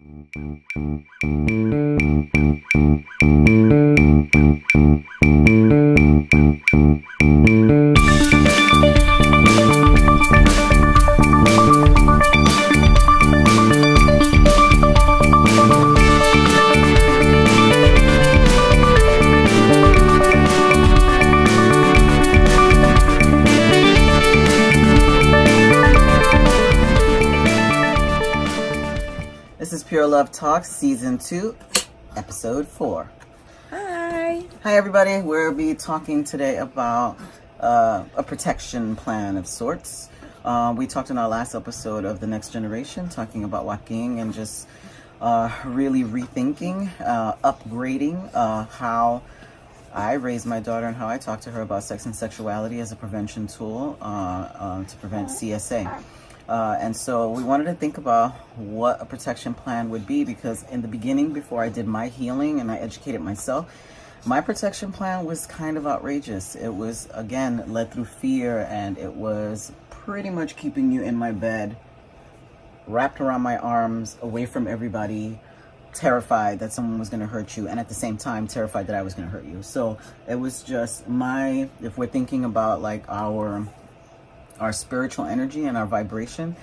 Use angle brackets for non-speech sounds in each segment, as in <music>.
This is Love Talk, Season 2, Episode 4. Hi. Hi, everybody. We'll be talking today about uh, a protection plan of sorts. Uh, we talked in our last episode of The Next Generation, talking about Joaquin and just uh, really rethinking, uh, upgrading uh, how I raised my daughter and how I talk to her about sex and sexuality as a prevention tool uh, uh, to prevent CSA. Uh, and so we wanted to think about what a protection plan would be because in the beginning, before I did my healing and I educated myself, my protection plan was kind of outrageous. It was, again, led through fear and it was pretty much keeping you in my bed, wrapped around my arms, away from everybody, terrified that someone was going to hurt you and at the same time terrified that I was going to hurt you. So it was just my, if we're thinking about like our our spiritual energy and our vibration.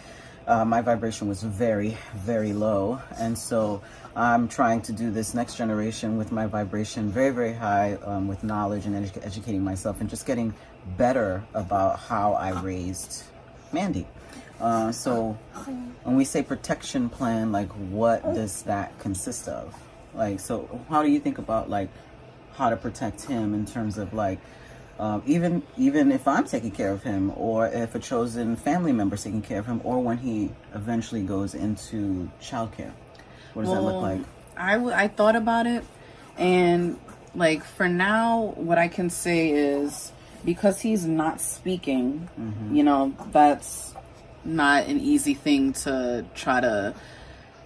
Uh, my vibration was very, very low. And so I'm trying to do this next generation with my vibration very, very high um, with knowledge and edu educating myself and just getting better about how I raised Mandy. Uh, so when we say protection plan, like what does that consist of? Like, so how do you think about like how to protect him in terms of like, um, even even if I'm taking care of him, or if a chosen family member is taking care of him, or when he eventually goes into childcare. What does well, that look like? I, I thought about it, and like for now, what I can say is because he's not speaking, mm-hmm. you know, that's not an easy thing to try to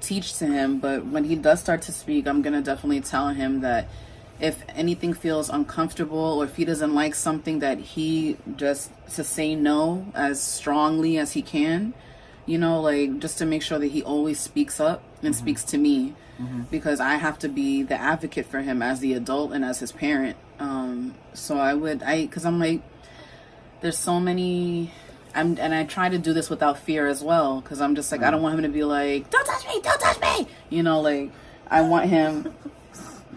teach to him. But when he does start to speak, I'm gonna definitely tell him that if anything feels uncomfortable or if he doesn't like something that he just to say no as strongly as he can you know like just to make sure that he always speaks up and mm-hmm. speaks to me mm-hmm. because i have to be the advocate for him as the adult and as his parent um so i would i because i'm like there's so many I'm, and I try to do this without fear as well because I'm just like, I don't want him to be like, don't touch me, don't touch me. You know, like, I want him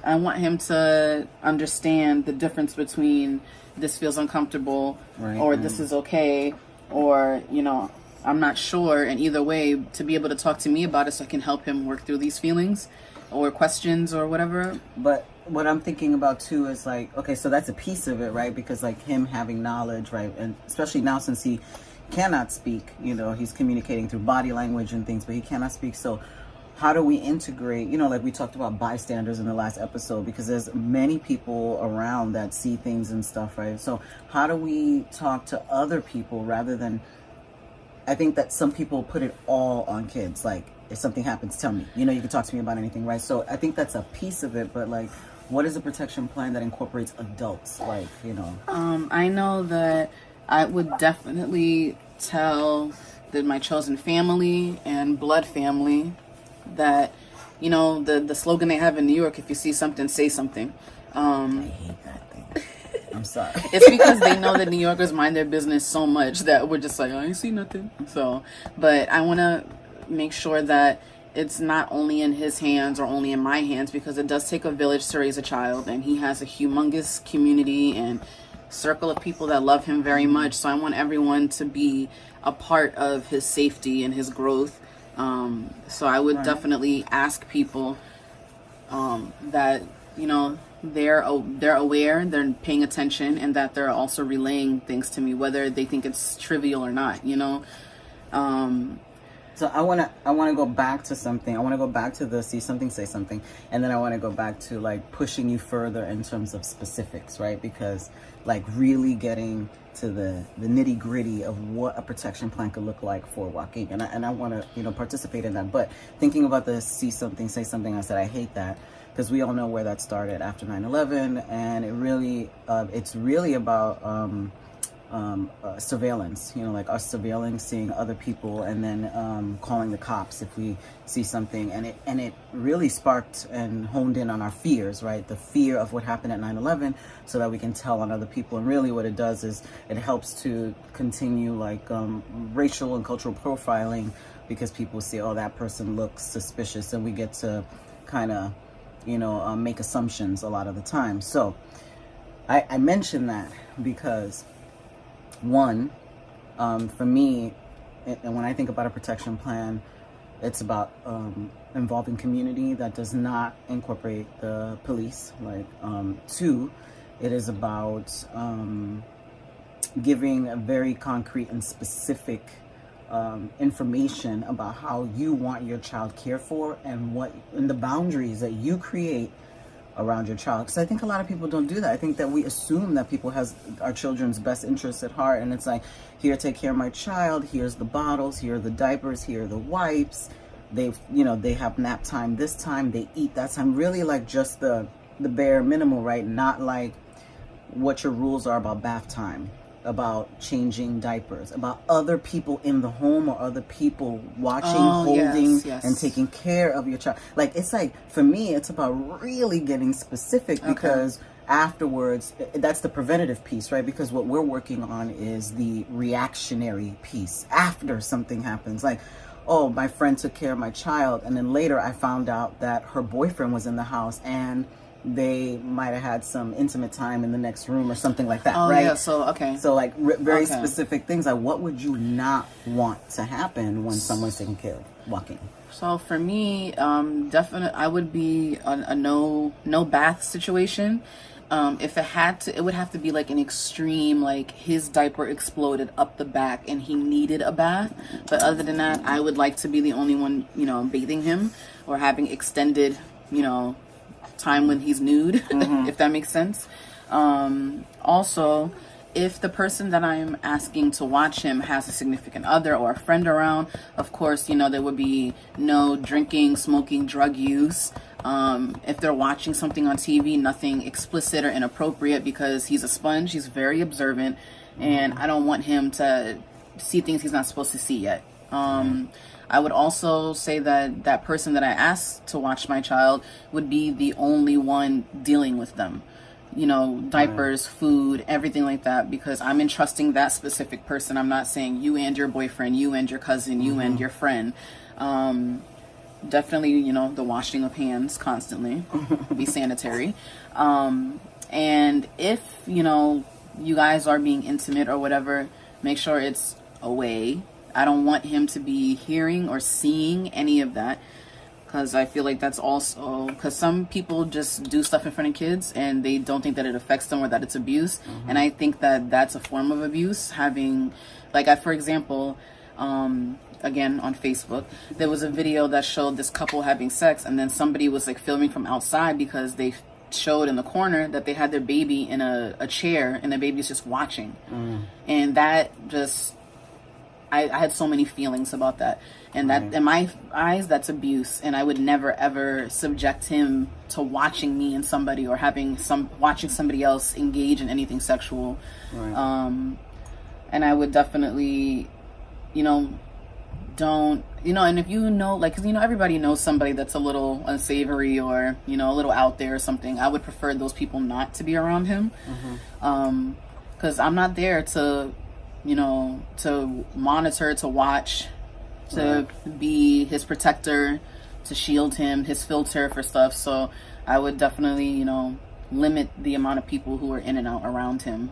I want him to understand the difference between this feels uncomfortable right, or right. this is okay or, you know, I'm not sure. And either way, to be able to talk to me about it so I can help him work through these feelings or questions or whatever. But what I'm thinking about too is like, okay, so that's a piece of it, right? Because like him having knowledge, right? And especially now since he cannot speak, you know, he's communicating through body language and things, but he cannot speak. So how do we integrate, you know, like we talked about bystanders in the last episode, because there's many people around that see things and stuff, right? So how do we talk to other people rather than, I think that some people put it all on kids. Like, if something happens, tell me. You know, you can talk to me about anything, right? So I think that's a piece of it, but like, what is a protection plan that incorporates adults? Like, you know. Um, I know that I would definitely tell that my chosen family and blood family that, you know, the, the slogan they have in New York, if you see something, say something. Um, I hate that thing. I'm sorry. <laughs> it's because they know that New Yorkers mind their business so much that we're just like, I ain't see nothing. So, but I want to make sure that it's not only in his hands or only in my hands because it does take a village to raise a child and he has a humongous community and circle of people that love him very much so i want everyone to be a part of his safety and his growth um, so I would right. definitely ask people um, that you know they're they're aware, they're paying attention, and that they're also relaying things to me, whether they think it's trivial or not. You know. Um, so I wanna I wanna go back to something. I wanna go back to the see something, say something, and then I wanna go back to like pushing you further in terms of specifics, right? Because like really getting to the, the nitty gritty of what a protection plan could look like for Joaquin. And I, and I want to, you know, participate in that. But thinking about the see something, say something, I said, I hate that because we all know where that started after 9-11. And it really, uh, it's really about, um, um, uh, surveillance, you know, like us surveilling, seeing other people, and then um, calling the cops if we see something. And it and it really sparked and honed in on our fears, right? The fear of what happened at 9/11, so that we can tell on other people. And really, what it does is it helps to continue like um, racial and cultural profiling because people see, oh, that person looks suspicious, and we get to kind of, you know, uh, make assumptions a lot of the time. So. I, I mention that because one, um, for me, and when I think about a protection plan, it's about um, involving community that does not incorporate the police. Like um, two, it is about um, giving a very concrete and specific um, information about how you want your child cared for and what and the boundaries that you create around your child. Because i think a lot of people don't do that. I think that we assume that people has our children's best interests at heart and it's like here take care of my child. Here's the bottles. Here are the diapers. Here are the wipes. They've you know they have nap time this time. They eat that time. Really like just the the bare minimal right? Not like what your rules are about bath time about changing diapers, about other people in the home or other people watching, oh, holding, yes, yes. and taking care of your child. Like, it's like, for me, it's about really getting specific okay. because afterwards, that's the preventative piece, right? Because what we're working on is the reactionary piece after something happens. Like, oh, my friend took care of my child. And then later I found out that her boyfriend was in the house and they might have had some intimate time in the next room or something like that, oh, right? Yeah, so okay. So like very okay. specific things. Like what would you not want to happen when someone's taking care of Joaquin? So for me, um, definitely, I would be a, a no no bath situation. Um, if it had to, it would have to be like an extreme, like his diaper exploded up the back and he needed a bath. But other than that, I would like to be the only one, you know, bathing him or having extended, you know, time when he's nude, <laughs> mm-hmm. if that makes sense. Um, also, if the person that I'm asking to watch him has a significant other or a friend around, of course, you know, there would be no drinking, smoking, drug use. Um, if they're watching something on TV, nothing explicit or inappropriate because he's a sponge, he's very observant, and I don't want him to see things he's not supposed to see yet. Um, I would also say that that person that I asked to watch my child would be the only one dealing with them. You know, diapers, right. food, everything like that, because I'm entrusting that specific person. I'm not saying you and your boyfriend, you and your cousin, you mm-hmm. and your friend. Um, definitely, you know, the washing of hands constantly, be <laughs> sanitary. Um, and if, you know, you guys are being intimate or whatever, make sure it's away I don't want him to be hearing or seeing any of that because I feel like that's also because some people just do stuff in front of kids and they don't think that it affects them or that it's abuse. Mm-hmm. And I think that that's a form of abuse. Having, like, I, for example, um, again on Facebook, there was a video that showed this couple having sex, and then somebody was like filming from outside because they showed in the corner that they had their baby in a, a chair and the baby's just watching. Mm. And that just I, I had so many feelings about that. And that mm-hmm. in my eyes, that's abuse. And I would never ever subject him to watching me and somebody or having some watching somebody else engage in anything sexual. Right. Um, and I would definitely, you know, don't you know and if you know like cause, you know everybody knows somebody that's a little unsavory or you know a little out there or something i would prefer those people not to be around him mm-hmm. um because i'm not there to you know, to monitor, to watch, to right. be his protector, to shield him, his filter for stuff. So I would definitely, you know, limit the amount of people who are in and out around him.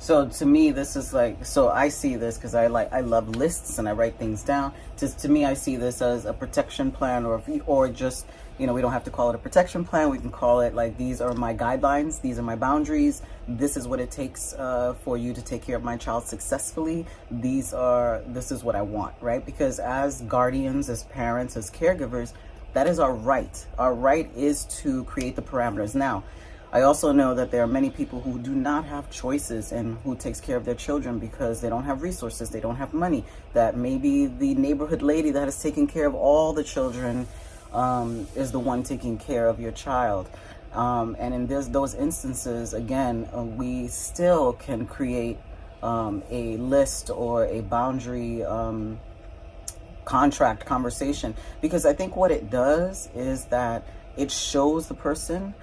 So to me, this is like, so I see this because I like, I love lists and I write things down. Just to me, I see this as a protection plan or, or just you know, we don't have to call it a protection plan. We can call it like, these are my guidelines. These are my boundaries. This is what it takes uh, for you to take care of my child successfully. These are, this is what I want, right? Because as guardians, as parents, as caregivers, that is our right. Our right is to create the parameters. Now, I also know that there are many people who do not have choices and who takes care of their children because they don't have resources, they don't have money. That maybe the neighborhood lady that is taking care of all the children um, is the one taking care of your child. Um, and in this, those instances, again, uh, we still can create um, a list or a boundary um, contract conversation because I think what it does is that it shows the person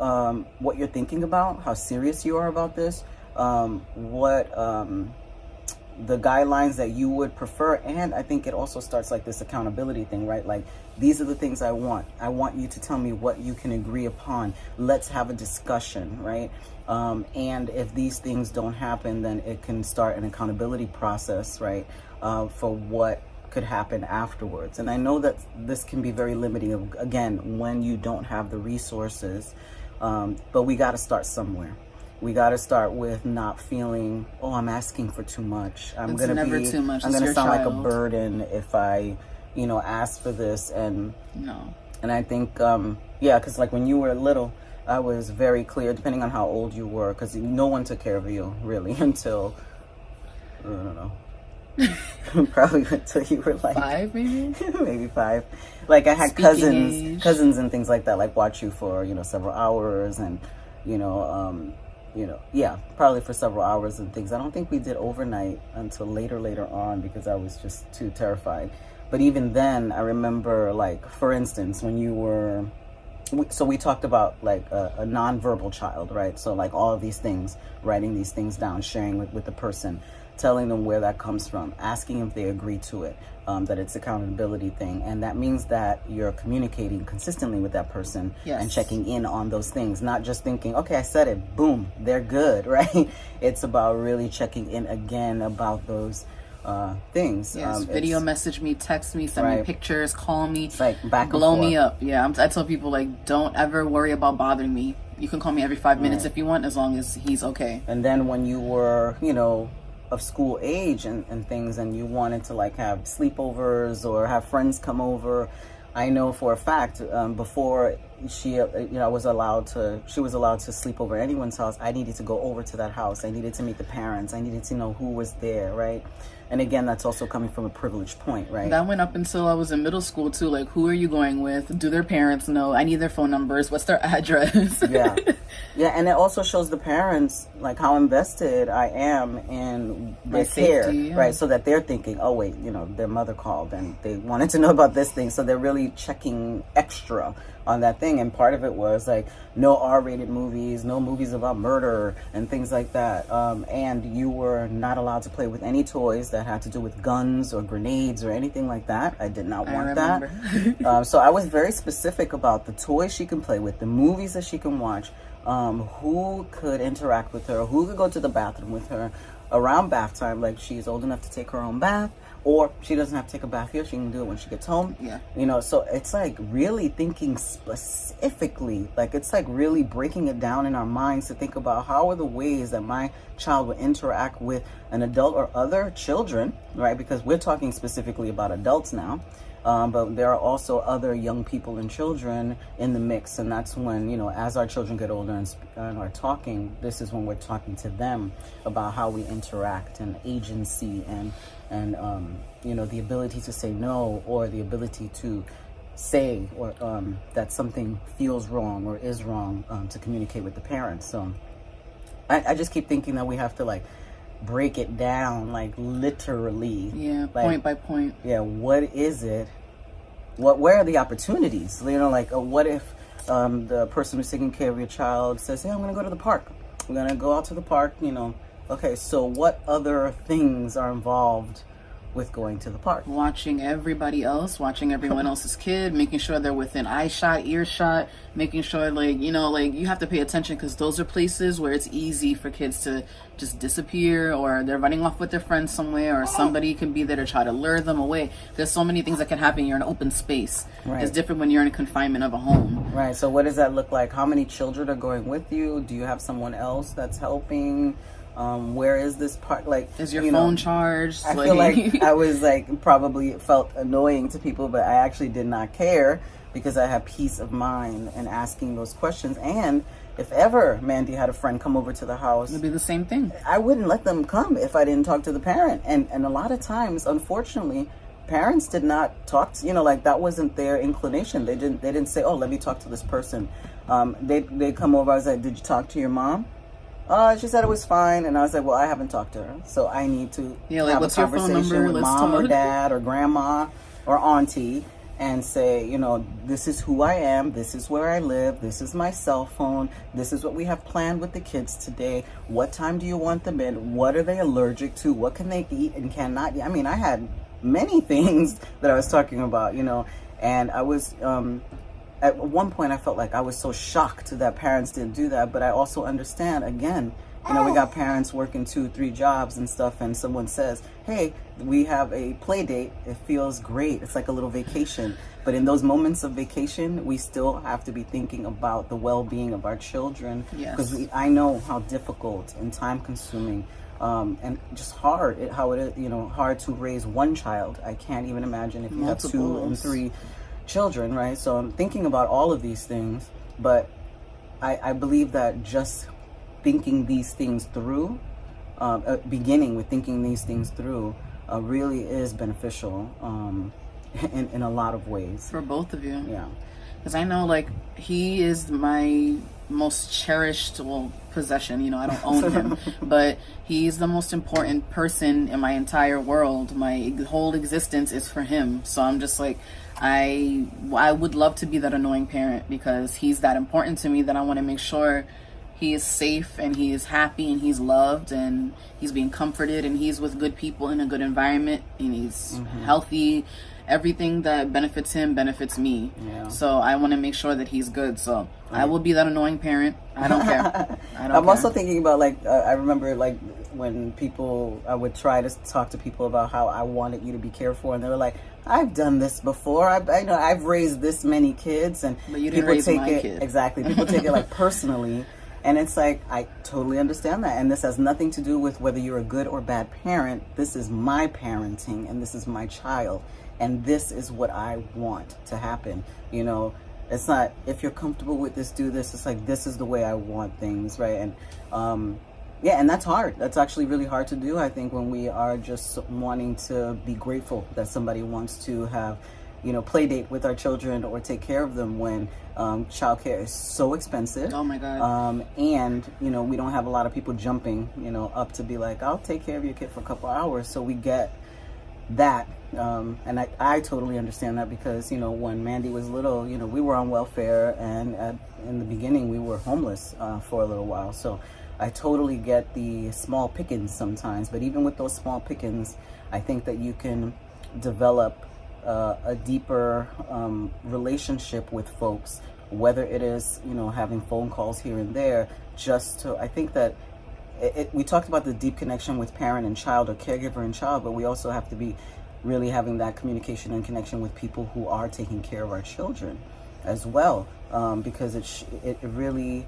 um, what you're thinking about, how serious you are about this, um, what um, the guidelines that you would prefer. And I think it also starts like this accountability thing, right? Like, these are the things I want. I want you to tell me what you can agree upon. Let's have a discussion, right? Um, and if these things don't happen, then it can start an accountability process, right? Uh, for what could happen afterwards. And I know that this can be very limiting, again, when you don't have the resources, um, but we got to start somewhere we got to start with not feeling oh i'm asking for too much i'm gonna never be too much. i'm gonna your sound like a burden if i you know ask for this and No. and i think um yeah because like when you were little i was very clear depending on how old you were because no one took care of you really <laughs> until i don't know <laughs> probably until you were like Five, maybe? <laughs> maybe five. Like I had Speaking cousins, age. cousins and things like that, like watch you for you know several hours, and you know, um, you know, yeah, probably for several hours and things. I don't think we did overnight until later, later on because I was just too terrified. But even then, I remember, like for instance, when you were. we- So we talked about like a, a nonverbal child, right? So like all of these things, writing these things down, sharing with, with the person, telling them where that comes from, asking if they agree to it, um, that it's accountability thing, and that means that you're communicating consistently with that person Yes. and checking in on those things, not just thinking, okay, I said it, boom, they're good, <laughs> right? It's about really checking in again about those uh, things. Yes, Um, video message me, text me, send me pictures, call me, It's like back blow me up. Yeah, I'm, I tell people like, don't ever worry about bothering me. You can call me every five minutes if you want, as long as he's okay. And then when you were, you know, of school age and, and things, and you wanted to like have sleepovers or have friends come over, I know for a fact um, before she, uh, you know, I was allowed to, she was allowed to sleep over anyone's house. I needed to go over to that house. I needed to meet the parents. I needed to know who was there, right? And again, that's also coming from a privileged point, right? That went up until I was in middle school too. Like, who are you going with? Do their parents know? I need their phone numbers. What's their <laughs> address? yeah <laughs> yeah and it also shows the parents like how invested i am in My their care yeah. right? So that they're thinking oh wait you know their mother called and they wanted to know about this thing. So they're really checking extra on that thing. And part of it was like no r-rated movies no movies about murder and things like that. Um, and you were not allowed to play with any toys that had to do with guns or grenades or anything like that. I did not want that. <laughs> um, so I was very specific about the toys she can play with, the movies that she can watch, um, who could interact with her, who could go to the bathroom with her around bath time. Like she's old enough to take her own bath, or she doesn't have to take a bath here. She can do it when she gets home. Yeah. You know, so it's like really thinking specifically, like it's like really breaking it down in our minds to think about how are the ways that my child will interact with an adult or other children, right? Because we're talking specifically about adults now. Um, but there are also other young people and children in the mix, and that's when you know, as our children get older and, and are talking, this is when we're talking to them about how we interact and agency and and um, you know the ability to say no or the ability to say or um, that something feels wrong or is wrong um, to communicate with the parents. So I, I just keep thinking that we have to like break it down, like literally. yeah, Like, point by point. yeah what is it what where are the opportunities you know like uh, what if um, the person who's taking care of your child says hey i'm gonna go to the park i'm gonna go out to the park you know okay so what other things are involved with going to the park watching everybody else, watching everyone else's kid, making sure they're within eye shot, ear shot, making sure like you know like you have to pay attention because those are places where it's easy for kids to just disappear or they're running off with their friends somewhere or somebody can be there to try to lure them away. There's so many things that can happen. You're in open space. Right. It's different when you're in confinement of a home. right so what does that look like how many children are going with you do you have someone else that's helping um, where is this part like Is your you know, phone charged? I feel like I <laughs> was like probably it felt annoying to people, but I actually did not care because I had peace of mind in asking those questions. And if ever Mandy had a friend come over to the house, it'd be the same thing. I wouldn't let them come if I didn't talk to the parent. And and a lot of times, unfortunately, parents did not talk to you know like that wasn't their inclination. They didn't they didn't say, oh, let me talk to this person. Um, they they come over. I was like, did you talk to your mom? Uh, she said it was fine, and I was like, "Well, I haven't talked to her, so I need to Yeah, like, have a conversation with Let's mom or dad or grandma or auntie and say, you know, this is who I am, this is where I live, this is my cell phone, this is what we have planned with the kids today. What time do you want them in? What are they allergic to? What can they eat and cannot eat? I mean, I had many <laughs> things that I was talking about, you know, and I was um at one point I felt like I was so shocked that parents didn't do that, but I also understand again, you know, we got parents working two, three jobs and stuff, and someone says, Hey, we have a play date. It feels great. It's like a little vacation. But in those moments of vacation, we still have to be thinking about the well being of our children. Yes. Because I know how difficult and time consuming um, and just hard it, how it is, you know, hard to raise one child. I can't even imagine if you have two and three children, right? So I'm thinking about all of these things, but I, I believe that just thinking these things through, um, uh, beginning with thinking these things through, uh, really is beneficial um, <laughs> in, in a lot of ways. for both of you. Yeah. Because I know, like, he is my most cherished well possession. You know, I don't own him, <laughs> but he's the most important person in my entire world. My whole existence is for him. So I'm just like, I I would love to be that annoying parent because he's that important to me that I want to make sure he is safe and he is happy and he's loved and he's being comforted and he's with good people in a good environment and he's mm-hmm. healthy everything that benefits him benefits me Yeah. so i want to make sure that he's good so i will be that annoying parent i don't care <laughs> i don't I'm care. also thinking about like uh, I remember like when people I would try to talk to people about how I wanted you to be careful, and they were like, "I've done this before. I, I know I've raised this many kids, and But you didn't people take it kid. exactly. <laughs> People take it like personally." And it's like, I totally understand that. And this has nothing to do with whether you're a good or bad parent. This is my parenting and this is my child. And this is what I want to happen. You know, it's not, if you're comfortable with this, do this. It's like, this is the way I want things, right? And, um, yeah, and that's hard. That's actually really hard to do, I think, when we are just wanting to be grateful that somebody wants to have, you know, play date with our children or take care of them when um, childcare is so expensive. oh my god Um, and you know, we don't have a lot of people jumping, you know, up to be like, I'll take care of your kid for a couple hours. So we get that. Um, and I, I totally understand that because, you know, when Mandy was little, you know, we were on welfare and at, in the beginning we were homeless uh, for a little while. So I totally get the small pickings sometimes. But even with those small pickings, I think that you can develop uh, a deeper um, relationship with folks, whether it is, you know, having phone calls here and there, just to, I think that it, we talked about the deep connection with parent and child or caregiver and child, but we also have to be really having that communication and connection with people who are taking care of our children as well, um, because it, it really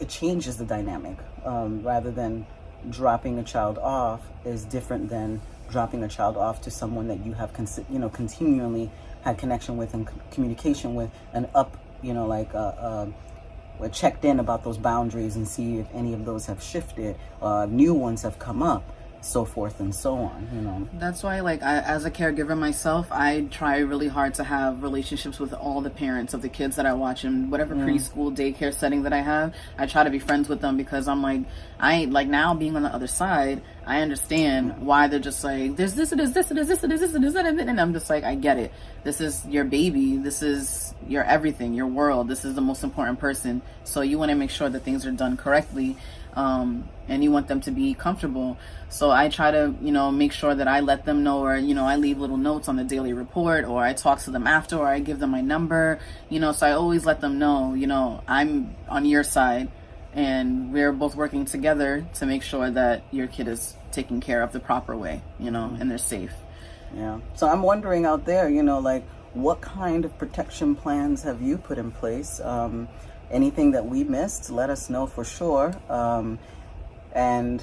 it changes the dynamic um, rather than dropping a child off is different than dropping a child off to someone that you have you know continually had connection with and communication with and up you know like uh, uh, checked in about those boundaries and see if any of those have shifted, uh, new ones have come up, so forth and so on. You know, That's why, like, I, as a caregiver myself, I try really hard to have relationships with all the parents of the kids that I watch in whatever preschool, daycare setting that I have. I try to be friends with them because I'm like, I ain't like now being on the other side. I understand why they're just like, there's this, it is this, it is this, it is this, it is that, and I'm just like, I get it. This is your baby. This is your everything, your world. This is the most important person. So you want to make sure that things are done correctly um, and you want them to be comfortable. So I try to, you know, make sure that I let them know, or you know, I leave little notes on the daily report, or I talk to them after, or I give them my number, you know. So I always let them know, you know, I'm on your side, and we're both working together to make sure that your kid is taken care of the proper way, you know, and they're safe. yeah. So I'm wondering out there, you know, like what kind of protection plans have you put in place? Um, anything that we missed, let us know for sure. Um, and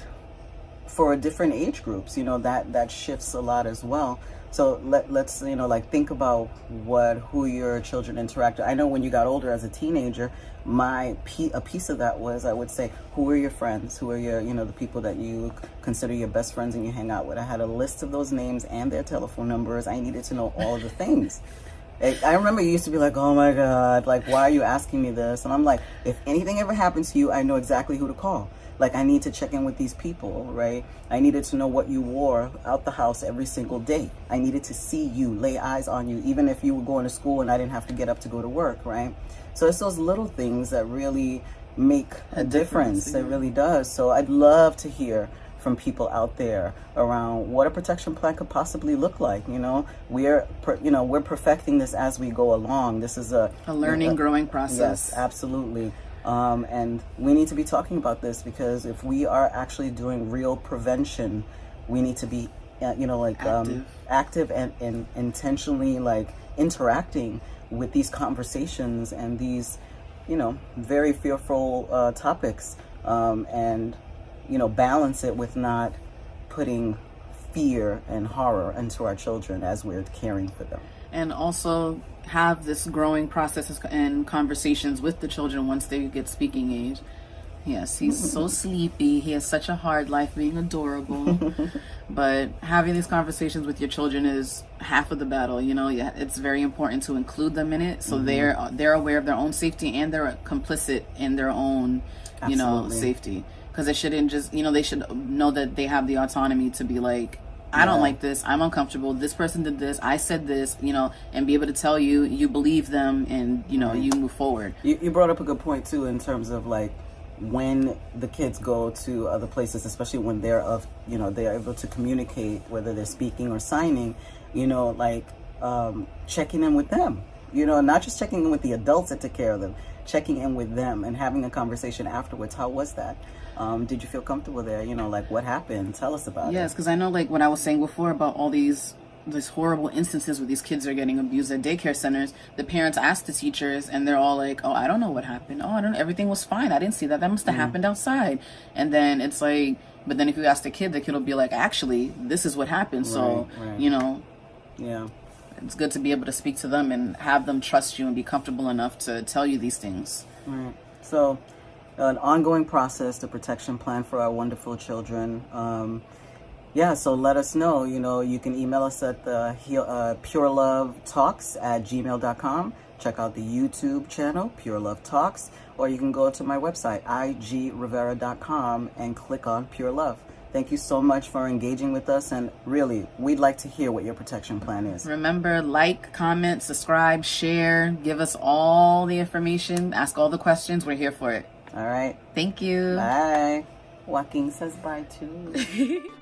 for different age groups, you know, that that shifts a lot as well. So let let's you know like think about what who your children interact. with. I know when you got older as a teenager, my a piece of that was I would say who are your friends, who are your you know the people that you consider your best friends and you hang out with. I had a list of those names and their telephone numbers. I needed to know all the things. <laughs> I remember you used to be like, oh my God, like, why are you asking me this? And I'm like, if anything ever happens to you, I know exactly who to call. Like, I need to check in with these people, right? I needed to know what you wore out the house every single day. I needed to see you, lay eyes on you, even if you were going to school and I didn't have to get up to go to work, right? So it's those little things that really make a, a difference. difference. Yeah. It really does. So I'd love to hear from people out there around what a protection plan could possibly look like. You know, we're you know we're perfecting this as we go along. This is a a learning, a, growing process. Yes, absolutely. Um, and we need to be talking about this because if we are actually doing real prevention, we need to be, uh, you know, like um, active, um, active and, and intentionally like interacting with these conversations and these, you know, very fearful uh, topics. Um, and you know, balance it with not putting fear and horror into our children as we're caring for them. And also have this growing process and conversations with the children once they get speaking age. Yes, he's so <laughs> sleepy. He has such a hard life being adorable. <laughs> but having these conversations with your children is half of the battle. You know, it's very important to include them in it so mm-hmm. they're they're aware of their own safety and they're complicit in their own, you Absolutely. know, safety because it shouldn't just you know they should know that they have the autonomy to be like I don't like this. I'm uncomfortable. This person did this. I said this, you know, and be able to tell you, you believe them and, you know, you move forward. You, you brought up a good point, too, in terms of like when the kids go to other places, especially when they're of, you know, they're able to communicate, whether they're speaking or signing, you know, like um, checking in with them, you know, not just checking in with the adults that took care of them, checking in with them and having a conversation afterwards. How was that? Um, did you feel comfortable there? You know, like what happened? Tell us about yes, it. Yes, because I know like what I was saying before about all these these horrible instances where these kids are getting abused at daycare centers. The parents ask the teachers, and they're all like, "Oh, I don't know what happened. Oh, I don't. Everything was fine. I didn't see that. That must have mm-hmm. happened outside." And then it's like, but then if you ask the kid, the kid will be like, "Actually, this is what happened." Right, so right. you know, yeah it's good to be able to speak to them and have them trust you and be comfortable enough to tell you these things. Right. So, an ongoing process, the protection plan for our wonderful children. Um, yeah, so let us know. You know, you can email us at the uh, Talks at gmail.com. Check out the YouTube channel, Pure Love Talks, or you can go to my website, igrivera.com, and click on Pure Love. Thank you so much for engaging with us. And really, we'd like to hear what your protection plan is. Remember, like, comment, subscribe, share, give us all the information, ask all the questions. We're here for it. All right. Thank you. Bye. Joaquin says bye too. <laughs>